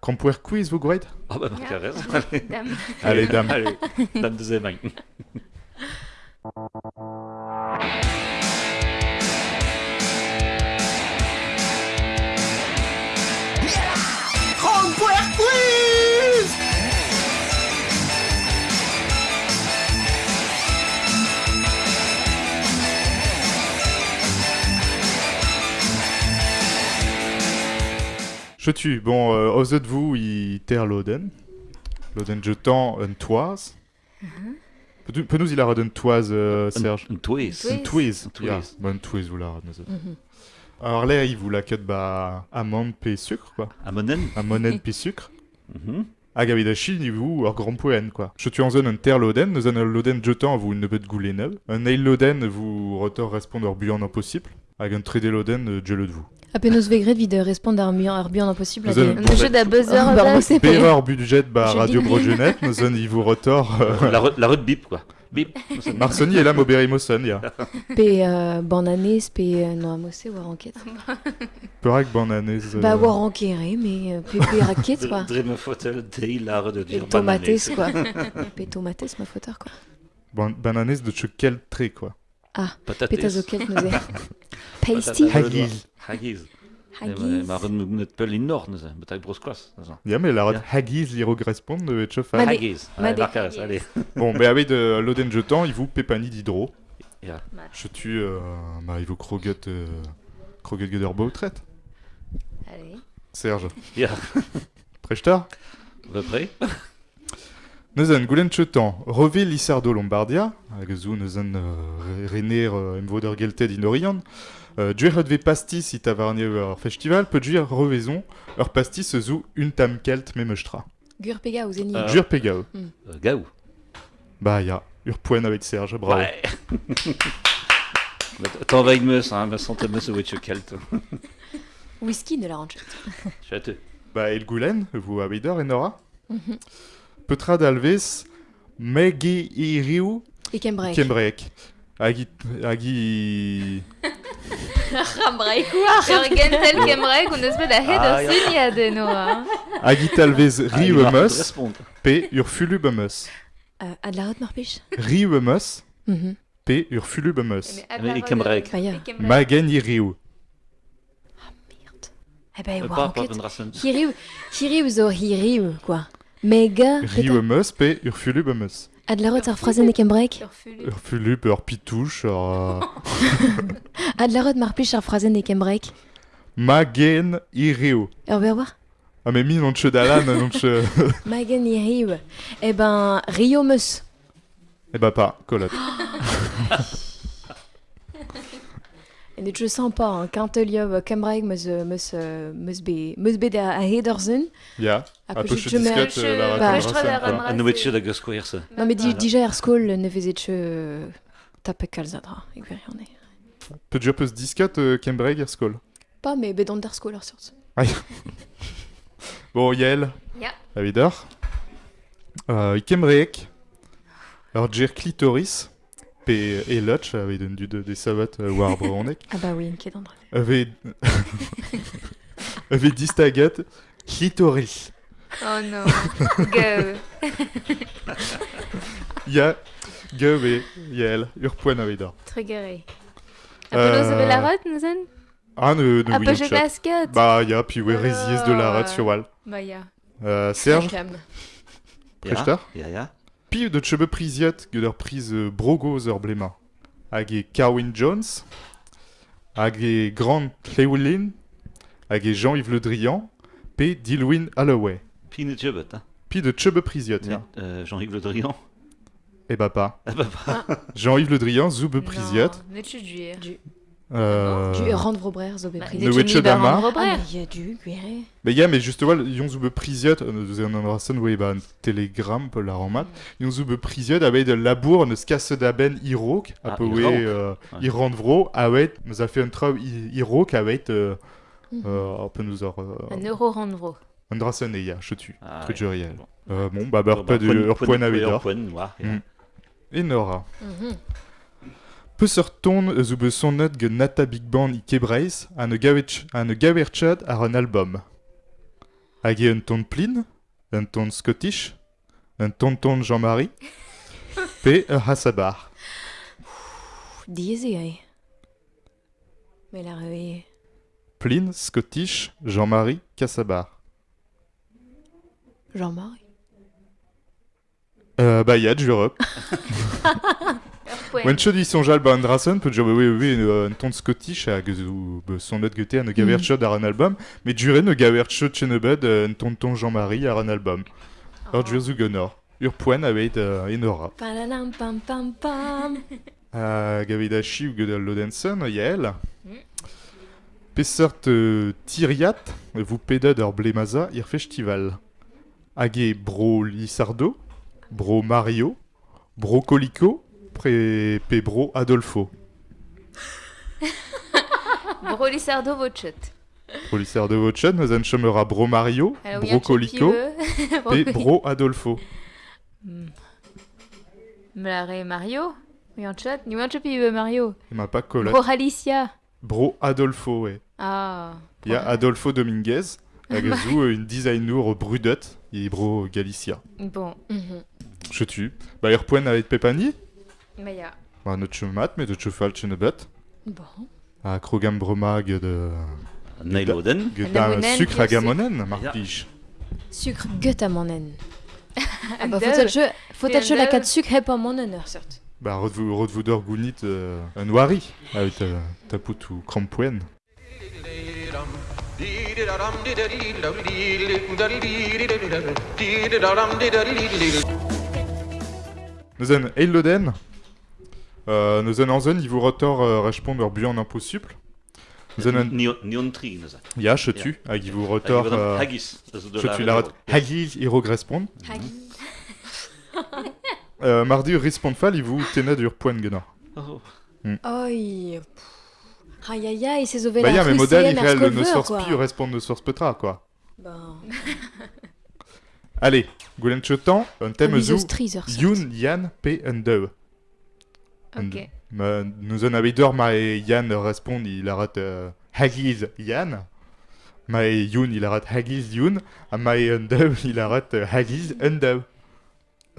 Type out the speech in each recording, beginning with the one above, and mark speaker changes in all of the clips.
Speaker 1: Krompuer quiz, vous great
Speaker 2: Ah bah,
Speaker 3: Ja.
Speaker 2: carré.
Speaker 3: Dame.
Speaker 1: Allez, dame.
Speaker 2: Allez, dame de Zemagne.
Speaker 1: Je tue. Bon, euh, aux de vous, il terre l'Oden. L'Oden jetant un toise. Peut- Peut nous il a redonné toise, euh, Serge
Speaker 2: Een twist.
Speaker 3: Twist.
Speaker 1: Un tweez.
Speaker 2: Un tweez.
Speaker 1: Ja, bah, un tweez, vous la redonnez.
Speaker 4: Mhm.
Speaker 1: Alors là, il vous la cut bah amande p sucre quoi.
Speaker 2: Amonen.
Speaker 1: Ammonène p sucre.
Speaker 2: Mhm.
Speaker 1: Agavidashi, ni vous, hors grand poen quoi. Je tue en zone un terre l'Oden, nous en l'Oden jetant vous ne peut gouler neuf. Un nail l'Oden vous retour répondre buant impossible. Avec un de l'Oden, je le de vous.
Speaker 4: Apenos vegret vid répondre à un mieux un bien impossible.
Speaker 3: Un jeu de buzzer.
Speaker 1: Péreur budget bah Radio Brogenette, nous en il vous retour. euh,
Speaker 2: La, re- la rue de bip, quoi. Bip.
Speaker 1: Marsoni est là, Mobérimoson, ya.
Speaker 4: P euh, bananes, P euh, non amossé war enquête.
Speaker 1: Perak bananes.
Speaker 4: Bah war enquéré, mais euh, P P raquette quoi.
Speaker 2: Dream Fotel, Day, la de dire
Speaker 4: tomates quoi. P tomates ma fauteur quoi.
Speaker 1: ban- bananes de quel trait quoi.
Speaker 2: Patates.
Speaker 4: Pétazoquette nous est. Pasty.
Speaker 1: Haggis.
Speaker 2: Haggis.
Speaker 4: Haggis.
Speaker 2: Maar een net pel in Nord, dus een betek broskwas.
Speaker 1: Ja, mais la rod
Speaker 2: Ja.
Speaker 1: Haggis li regrespond de et chefa.
Speaker 4: Madé.
Speaker 2: Haggis. Allez.
Speaker 1: Bon, mais avec de l'Oden jetant, il vous pépani d'hydro. Je tue, euh, bah, il vous croguette, euh, croguette Gederbo traite.
Speaker 3: Allez.
Speaker 1: Serge.
Speaker 2: À peu près.
Speaker 1: Neuzen, goulen chetan, reve Lissardo Lombardia, hag zo neuzen euh, rener euh, emvoder gelted in Orion, euh, duer ve pastis it avarne ur festival, peut duer revezon, ur pastis zo un tam kelt memestra.
Speaker 4: Gur pega ou zeni.
Speaker 2: Euh,
Speaker 1: Duer pegao.
Speaker 2: Euh, Gaou.
Speaker 1: Bah ya, ur poen avec Serge, bravo.
Speaker 2: Ouais. Mais T'en vas me, hein, me sentais me ce witch kelt.
Speaker 4: Whisky de la ranch.
Speaker 2: Je suis à te.
Speaker 1: Bah el goulen, vous abider et Nora. Petra d'Alves, Megi Iriu,
Speaker 4: Et Kembrek.
Speaker 1: Kembrek. Agi... Agi...
Speaker 4: Rambrek.
Speaker 3: Jörgen tel kemrek und es wird der
Speaker 2: Ah,
Speaker 3: Header
Speaker 2: ja.
Speaker 3: sin ja de Noah.
Speaker 1: Agi talvez
Speaker 2: Ah,
Speaker 1: Riuemus. P. Urfulubemus.
Speaker 4: Euh, Ad la haute marpiche.
Speaker 1: Riuemus,
Speaker 4: Mhm.
Speaker 1: P. Urfulubemus.
Speaker 2: Mais
Speaker 4: ya.
Speaker 1: Magen Iriu.
Speaker 4: Merde. Eh ben. Hiriu. Hiriu zo hiriu quoi. Mega.
Speaker 1: Riuemus, P. Urfulubemus.
Speaker 4: Ad la haute ar phrasen e Kembrek.
Speaker 1: Urfulub, ur pitouche, ur...
Speaker 4: Ad la haute marpiche ar phrasen e Kembrek.
Speaker 1: Magen Iriu.
Speaker 4: Ur ber war.
Speaker 1: Ah mais mi non che dalan, non che...
Speaker 4: Magen hiriu. Eh ben Rio meus.
Speaker 1: Eh bah pas, colotte.
Speaker 4: En dit je sens pas hein. quand il y a Kembrek meus euh, meus euh, meus be meus be da a hedersen.
Speaker 1: Ya.
Speaker 4: Après,
Speaker 1: peu
Speaker 4: je-
Speaker 1: che
Speaker 4: je mets-
Speaker 1: disquette, euh, la raconte
Speaker 3: je trouve la
Speaker 1: racine, quoi.
Speaker 3: rame-
Speaker 2: Un witch de Gosquoirse.
Speaker 4: Non mais di,
Speaker 2: Voilà.
Speaker 4: déjà ar skol ne vezet che tape kalzadra. E gwirionne.
Speaker 1: Peut dire peu euh, Cambridge, Erskol.
Speaker 4: Pas mais bedant d'ar skol ar sorts.
Speaker 1: Bon, Yael.
Speaker 3: Ja.
Speaker 1: Avider. Euh, Cambridge. Alors, Jer Clitoris. P. Et Lutch, avec une du de, des savates, euh, war Bronek.
Speaker 4: Ah bah oui, qui est dans
Speaker 1: Avait... avait distagat Clitoris.
Speaker 3: Oh non. Go.
Speaker 1: Ya. Gove. Yael. Urpoen Avider.
Speaker 3: Triggeré.
Speaker 1: Euh,
Speaker 3: Apollo de la rote, nous en
Speaker 1: Ah, ne, ne, oui, chat.
Speaker 3: basket.
Speaker 1: Bah, ya, puis ouais,
Speaker 3: Oh.
Speaker 1: résies de la Wal.
Speaker 3: Bah ya.
Speaker 1: Euh, Serge,
Speaker 4: Cam.
Speaker 1: Prechtar.
Speaker 2: Ja, ja.
Speaker 1: Pi de chebe priziot que prise euh, brogo ur blema. Hag e Carwin Jones, hag e Grant Llewellyn, hag e Jean-Yves Le Drian, pe Dilwyn Holloway.
Speaker 2: Pine Jubet, hein.
Speaker 1: Pi de chebe priziot, ya.
Speaker 2: Euh, Jean-Yves Le Drian.
Speaker 1: E bah pas.
Speaker 2: Ah bah pas.
Speaker 1: Jean-Yves Le Drian, zoube priziot.
Speaker 3: Ne.
Speaker 1: Euh...
Speaker 4: Du rendre vos brères zo be
Speaker 3: Bah,
Speaker 4: pris.
Speaker 1: Ne wetche dama.
Speaker 3: dama.
Speaker 4: Ah mais il y a du guéré.
Speaker 1: Mais ya, mais justement, yon zoube priziot, euh, nous en embrassons, oui, bah, un télégramme, peut la remat. Yon zoube priziot, avec de labour, ne skasse d'aben Irok,
Speaker 2: Ah,
Speaker 1: a peu, oui,
Speaker 2: Irok.
Speaker 1: euh,
Speaker 2: Ouais.
Speaker 1: Irand vro, avec, nous a fait un travail Irok, avec, euh,
Speaker 4: Mhm.
Speaker 1: euh, un peu nous a, euh,
Speaker 3: Un euro randro.
Speaker 1: Andrason et ya, je tue.
Speaker 2: Ah,
Speaker 1: réel.
Speaker 2: Bon.
Speaker 1: Bah, bah,
Speaker 2: bah, point- point
Speaker 1: point- navidor.
Speaker 2: point noir, ja.
Speaker 1: Mm. Et Nora.
Speaker 4: Mhm.
Speaker 1: Peu sorton zube son note ge nata big band i kebreis an e an e gaverchad ar un album. hag un ton plin, un ton scottish, un tonton Jean-Marie, pe ur hasabar.
Speaker 4: Diezi, ai. Mais la rue...
Speaker 1: Plin, scottish, Jean-Marie, Cassabar.
Speaker 4: Jean-Marie.
Speaker 1: Euh, bah, y'a du rep.
Speaker 3: Point.
Speaker 1: When chod son jal ba andrasen, peut dire, oui, oui, un ton scottish, zo, bah, son net gete an gaver chod ar an album, mais duret ne gaver chod chen ebed un tonton Jean-Marie ar an album. Ur duer zo gonor. Ur poen uh, enora.
Speaker 4: Palanam pam pam pam.
Speaker 1: a chi ou gedal lodensen, yael.
Speaker 3: Mm.
Speaker 1: Pesseurt euh, tiriat, vous pedad ur blemaza ir festival. Hag bro Lissardo, bro Mario, bro Colico, pe bro Adolfo.
Speaker 3: Broly Sardo Vochot.
Speaker 1: Bro Lissardo vochet, nous en chomera bro Mario,
Speaker 3: Alors,
Speaker 1: bro Colico,
Speaker 3: Broly.
Speaker 1: pe bro Adolfo.
Speaker 3: Mlare Mario. Chat. Ni en chat, pibe Mario.
Speaker 1: Il m'a pas collé.
Speaker 3: Bro Alicia.
Speaker 1: Bro Adolfo, ouais.
Speaker 3: Ah.
Speaker 1: Il y a Adolfo Dominguez, hag a zo euh, une designer brudet, et bro Galicia.
Speaker 3: Bon.
Speaker 4: Mhm.
Speaker 1: Je tue. Bah, poen avet pepani,
Speaker 3: Maya.
Speaker 1: Ba, not chemat, met de chefal chenebet.
Speaker 4: Bon.
Speaker 1: A krogam broma ged, euh,
Speaker 2: Nailoden.
Speaker 1: ged
Speaker 3: Anamonen,
Speaker 1: un sucre
Speaker 3: bien
Speaker 1: hag amonen, mar pij.
Speaker 4: Sucre gut à mon nen. Ah bah, faut être la
Speaker 3: Deux.
Speaker 4: 4 sucre hep à mon nen, certes.
Speaker 1: Ba, rod vou, rod vou d'or gounit euh, un oari, avet euh, tapout ou krampoen. Nous en eiloden, euh, anzen, il vous rotor euh, répondre ur buan impossible. Nous en an,
Speaker 2: Nion tri, neuze.
Speaker 1: ya, je tue, hag il vous rotor,
Speaker 2: Hag Haggis. ez de
Speaker 1: je tue la rot, hagi, iro respond.
Speaker 2: Mhm.
Speaker 1: Euh, mardi, ur respond fall, il vous tenait ur poen genor.
Speaker 2: Oh.
Speaker 4: Oi. pff. Aïe aïe aïe, c'est Zové
Speaker 1: Bah, ya, mais
Speaker 4: rue
Speaker 1: modèle, il
Speaker 4: CM,
Speaker 1: réel ne source pi, répond ne source petra, quoi.
Speaker 4: Ben,
Speaker 1: Allez, goulen chetan, un thème zou. Youn, Yann, P, and Deu.
Speaker 3: Ok.
Speaker 1: Nous en avait d'or, ma et Yann répond, il arrête euh, Hagiz Yann. Ma et Youn, il arrête Hagiz Youn. A ma et Undeu, il arrête euh.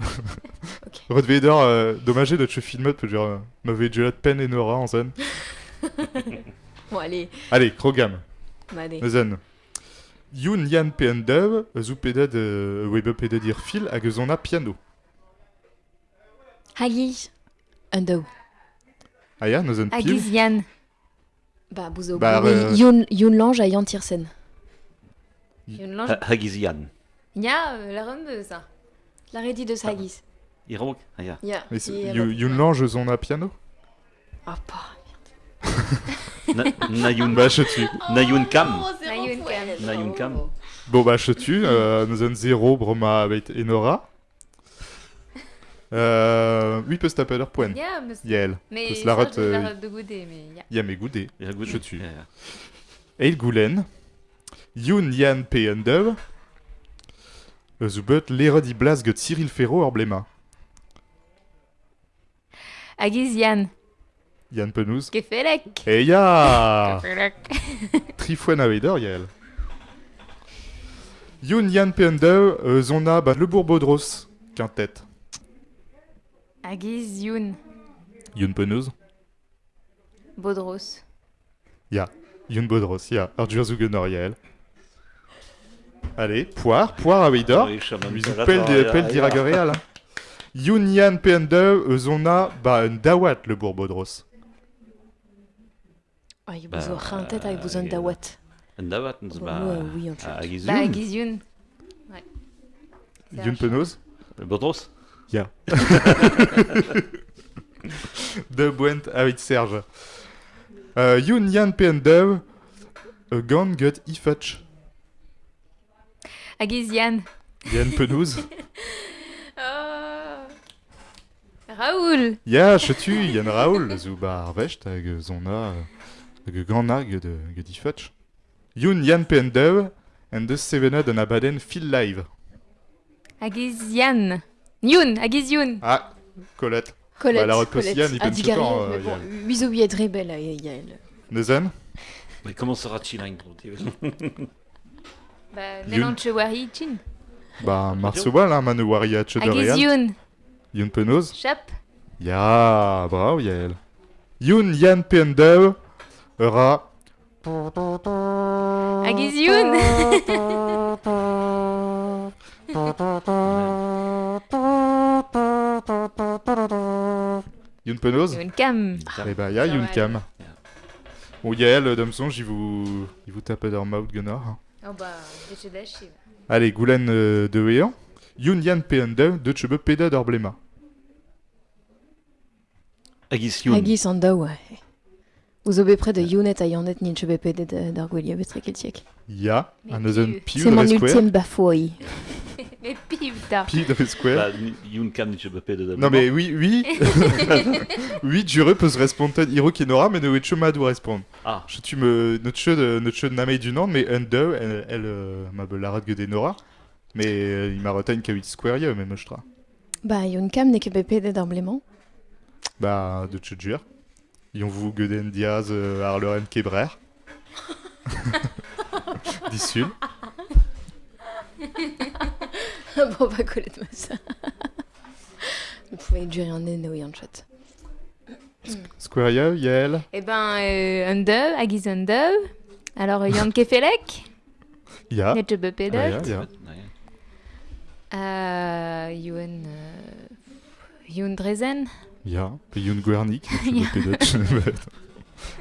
Speaker 4: Ok.
Speaker 1: Redevez d'or, euh, dommagé de te filmer, peut dire, euh, m'avait déjà de peine et Nora en scène.
Speaker 4: Bon, allez,
Speaker 1: Allez, Krogam.
Speaker 4: bah, allez.
Speaker 1: Youn Yann P. Undeu, zou pedet, euh, webe pedet ir fil, hag eus on a piano.
Speaker 4: Hagi. Undo.
Speaker 1: Ah ya, neuzen pil.
Speaker 3: Agizian.
Speaker 4: Bah, bouzo.
Speaker 1: Bah,
Speaker 4: oui,
Speaker 1: euh,
Speaker 4: Youn, Youn Lange à Yann Tiersen.
Speaker 3: Une lange.
Speaker 2: Haggisian.
Speaker 3: Ya, euh, la ronde, ça.
Speaker 4: La redit de Sagis.
Speaker 2: Irok. Ah, ja.
Speaker 4: Ya.
Speaker 1: Youn Lange eus on a piano
Speaker 4: Ah, pas.
Speaker 2: Na- Nayoun.
Speaker 1: Bah, je tue.
Speaker 2: Kam.
Speaker 3: Nayoun Kam.
Speaker 2: Nayoun Kam.
Speaker 1: Bon bah je tue, euh, nous avons 0, Broma avec Enora. Euh, oui, peut se taper leur point.
Speaker 3: Ya, mais.
Speaker 1: Yael.
Speaker 3: Mais.
Speaker 1: La rate, euh,
Speaker 3: de goûter, mais. Ya.
Speaker 1: Yam et Goudé.
Speaker 2: Ja, goed.
Speaker 1: Je tue.
Speaker 2: Ja, ja.
Speaker 1: Eil Goulen. Youn Yann P. Undev. Zubet l'erod i blas get Cyril Ferro or blema.
Speaker 3: Agizian.
Speaker 1: Yann Penouz.
Speaker 3: Kefelek.
Speaker 1: Et ya
Speaker 3: Kefelek.
Speaker 1: Trifouan Avedor, Yael. Youn Yann P. Undev. euh, Zona bat le Bourbodros. Quintette.
Speaker 3: Agiziun.
Speaker 1: Youn Penouz.
Speaker 3: Bodros.
Speaker 1: Youn Bodros, ya. Ardur Zugenor, Yael. Allez, poire, poire Avedor.
Speaker 2: Oui, shaman.
Speaker 1: Lui zo
Speaker 2: Tarat,
Speaker 1: pell,
Speaker 2: ah,
Speaker 1: de,
Speaker 2: ja,
Speaker 1: pell
Speaker 2: ja.
Speaker 1: diragoreal. Youn Yan PN2, euh, zona, bah, un dawat le Bourbodros.
Speaker 4: Ah, il
Speaker 2: Bah,
Speaker 4: bouzo. Rien tête avec bouzo
Speaker 2: euh,
Speaker 4: Dawat.
Speaker 2: En Dawat, nez ba...
Speaker 4: Ouais, oui, en fait.
Speaker 3: Bah. Agiziun. Ouais. C'est
Speaker 1: Youn
Speaker 3: un chat.
Speaker 2: Bodros.
Speaker 1: De Bwent avec Serge. Euh, Youn Yan PN2, euh, Gan Gut Ifatch.
Speaker 3: Agizian.
Speaker 1: Yan Penoz.
Speaker 3: Oh. Raoul.
Speaker 1: Ya, je tue, Yann Raoul, Zuba Arvecht, hag zona, hag gannag de. Youn Yan PN2, and the Sevened an abaden Phil Live.
Speaker 3: Agizian. Yun. Agiziun.
Speaker 1: Ah, Colette.
Speaker 4: Colette.
Speaker 1: Bah, la. Yann, il
Speaker 4: Ah,
Speaker 1: peut
Speaker 4: dit
Speaker 1: se
Speaker 4: Gary,
Speaker 1: temps, euh,
Speaker 4: bon,
Speaker 1: Yann.
Speaker 4: Huizo oui être rebelle, Yael.
Speaker 1: Nezen
Speaker 2: Mais comment sera-t-il un gros
Speaker 3: Bah,
Speaker 1: Yun.
Speaker 3: Nenan Chewari Chin.
Speaker 1: Bah, Marceau-Wal, hein, Manowari à
Speaker 3: Agis
Speaker 1: Chedorian.
Speaker 3: Yun.
Speaker 1: Yun Penos.
Speaker 3: Chap.
Speaker 1: Ja, bravo Yael. Yun Yan Pendeu. Ra.
Speaker 3: Agis Yun.
Speaker 1: Yun Penos.
Speaker 3: Yun Cam.
Speaker 1: Eh bah, ya
Speaker 3: Ça
Speaker 1: Yun
Speaker 3: va
Speaker 1: Cam. Bon, Yael, euh, Domson, j'y vous, il vous tape dans Mouth Gunnar. hein.
Speaker 3: Oh bah.
Speaker 1: Allez, Goulen euh, de Wéan. Yun Yan Pendeu de Chebe Peda d'Orblema.
Speaker 2: Agis Youn.
Speaker 4: Agis an da, ouais. Vous avez près de Younet a Yannet ni chebe pede d'Argwelia Betrek
Speaker 1: Ya, un deuxième
Speaker 3: tu-
Speaker 1: piu
Speaker 4: C'est mon ultime bafouille.
Speaker 3: Mais pif, t'as.
Speaker 1: Pi de Square.
Speaker 2: Bah, Chebepé de
Speaker 1: Non mais oui, oui. oui, Jure peut se répondre Hiro Kinora, mais ne Chema doit répondre.
Speaker 2: Ah,
Speaker 1: Je tu me notre de notre de Namei du Nord, mais Endo, elle, elle euh, m'a la rate de Nora. Mais euh, il m'a retenu qu'à 8 square yo, même je tra.
Speaker 4: Bah, Yun Kam ne kebe pede d'Arblément.
Speaker 1: Bah de Chudjur. Ils ont vu Geden Diaz, euh, Arleren Kebrer. Dissul.
Speaker 4: Bon, bah, collette moi ça. Vous pouvez durer un nez, oui, en chat.
Speaker 1: Square yo, Yael.
Speaker 3: Eh ben, euh, Undeu, Agis Undeu. Alors, Yann Kefelek.
Speaker 1: Ya.
Speaker 3: Net Chebe
Speaker 1: Ah, ya, ya.
Speaker 3: Euh, Yun. euh, Yun Drezen.
Speaker 1: Ya. Puis Yun Guernik.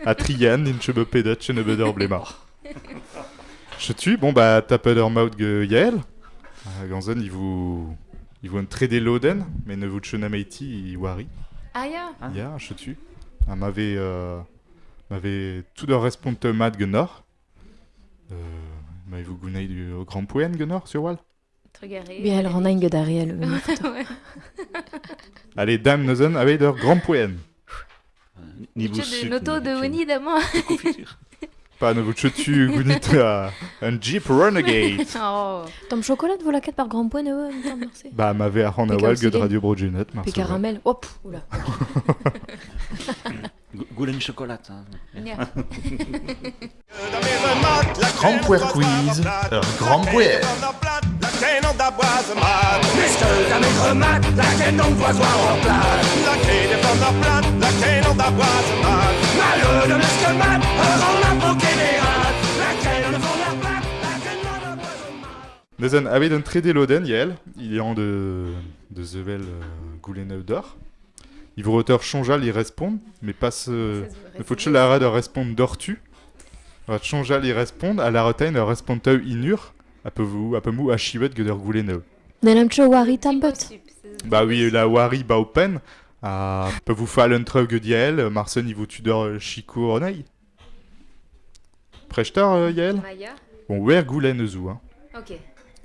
Speaker 1: A Trian, in Chebe Pedot, Chenebe d'Orblema. Je tue. Bon bah, Tapeder Maud Yael. Ah, Ganzen, il vous. Il vous un tradé Loden, mais ne vous chenameiti, Wari.
Speaker 3: Ah, ya.
Speaker 2: Ah.
Speaker 1: Ja, je tue. Ah, m'avait. Euh, m'avait tout de respondre Mad Gunnar. Euh, m'avez-vous gouné du Grand Poen Gunnar sur Wall?
Speaker 4: Bien, elle rend un d'Ariel.
Speaker 1: Allez, Dame Nozen, avec leur Grand Poen.
Speaker 2: Niveau
Speaker 3: Tu de Noto de
Speaker 2: niveau
Speaker 3: Winnie d'amant.
Speaker 1: Pas tu gounit à un Jeep Renegade.
Speaker 3: Oh.
Speaker 4: Tom chocolat, vous la quête par grand point, ouais, attends, merci.
Speaker 1: bah, m'avait à rendre
Speaker 4: Puis
Speaker 1: Wall
Speaker 4: comme
Speaker 1: que de
Speaker 4: si-
Speaker 1: Radio Brogenet,
Speaker 4: Puis
Speaker 1: Marceau.
Speaker 4: caramel. Oh, pff, oula.
Speaker 2: Goulen chocolat. hein.
Speaker 5: Grand Puer Quiz, un grand puer.
Speaker 6: La canne d'avoise mat,
Speaker 7: Puisque la maigre mat, la quête d'empoisoir en place.
Speaker 6: la canne est en la plate, la canne d'avoise mat.
Speaker 7: Malheur de l'esque mat, rend la poquée d'empoisoir.
Speaker 1: Nozen, avec un tradé Loden, Yael. Il est en de. de Zevel euh, Gouleneu d'or. Il vous auteur Chonjal, il répond, mais passe. euh, Il faut que la rade répondre d'ortu. Chonjal, il répond, à la retain, il répond inur. Un peu vous, un peu mou, à chivet, que de Gouleneu.
Speaker 4: Nelam cho wari tambut.
Speaker 1: Bah oui, la Wari Baupen, à peut vous faire un truc de Yael, Marcel, il vous tudor Chico Ronei. Prechtar, euh, Yael? Bon, wer Goulen zou, hein.
Speaker 3: Ok.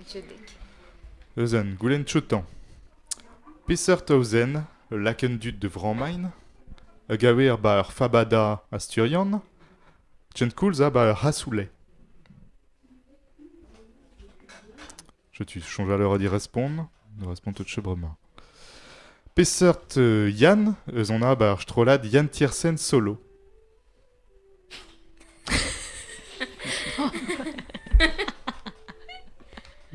Speaker 3: Je dek.
Speaker 1: Eusen, Goulen Chotan. Pisser Tausen, Lakendut de Vramain. Gawer bar Fabada Asturian. Tchenkulza bar Hasoulet. Je tu change à l'heure d'y répondre. De répondre tout chebrema. Pessert euh, Yann, Eusona bar Strolad Yann Tiersen solo.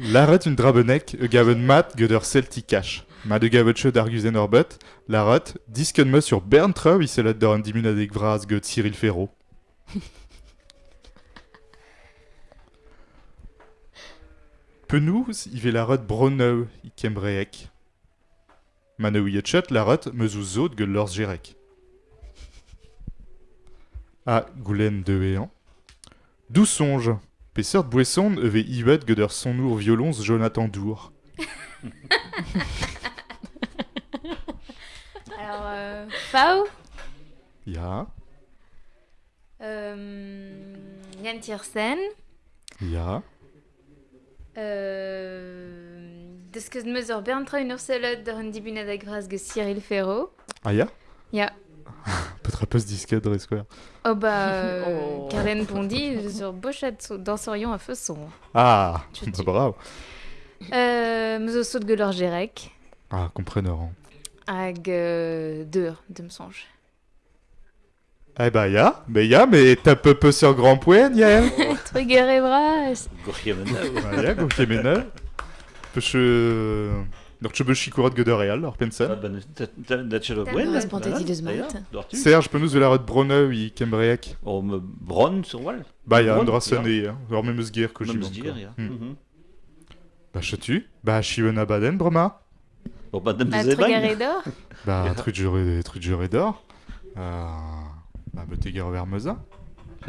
Speaker 1: Laret une drabenek, e gaven mat göder celticash. Ma de gavetche d'argusen orbet, laret, disken me sur Berntreu, il selet d'or un Cyril Ferro. Penous, il ve laret broneu, i kembreek. Ma ne ouietchet, laret, me lors. Ah, goulen de héan. D'où songe Pessert Bouesson ve ivet göder son our violons Jonathan Dour.
Speaker 3: Alors, euh, Fao.
Speaker 1: Ja,
Speaker 3: Euh, Yann Tiersen.
Speaker 1: ja.
Speaker 3: Euh, de ce que je me suis Berntra une urselot de Randy Bunadek Vras de Cyril Ferro.
Speaker 1: Ah ja
Speaker 3: Ja.
Speaker 1: Pas ce disquette de Square.
Speaker 3: Oh bah, euh,
Speaker 4: Oh.
Speaker 3: Carlen Pondy sur Bochat danserions à feu son.
Speaker 1: Ah,
Speaker 3: Tu
Speaker 1: bah, bravo.
Speaker 3: Euh, Mezo saut de Gelor Gerek.
Speaker 1: Ah, compreneur. hein.
Speaker 3: Hag euh, deux de me songe.
Speaker 1: Eh bah ja, mais ja, mais t'as peu peu sur grand point, Yael.
Speaker 3: Trigger et bras.
Speaker 2: Gorgje Mendel.
Speaker 1: Ah ja, gauche menel. Peche... Donc je peux chikorat de real, alors
Speaker 2: Dat
Speaker 1: pensen.
Speaker 2: dat- dat- dat je
Speaker 3: Dat
Speaker 2: bent.
Speaker 3: was
Speaker 4: spontaan die dus
Speaker 2: Ah ja,
Speaker 4: maakt.
Speaker 2: dortu.
Speaker 1: Serge, de la rode Bronneu, i kembreek.
Speaker 2: Om eh, bron sur wal.
Speaker 1: Bah sonné, hein. Alors même eus guerre que j'y. Bah chetu. Bah chiwen a baden, broma.
Speaker 2: Bon, ben, dem
Speaker 3: Bah, et d'or.
Speaker 1: Bah d'or. Euh... Bah.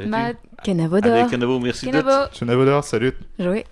Speaker 3: Bah,
Speaker 4: Kenavo d'or.
Speaker 2: Merci d'être.
Speaker 3: Kenavo.
Speaker 1: Chenavodor, salut.
Speaker 4: Joué.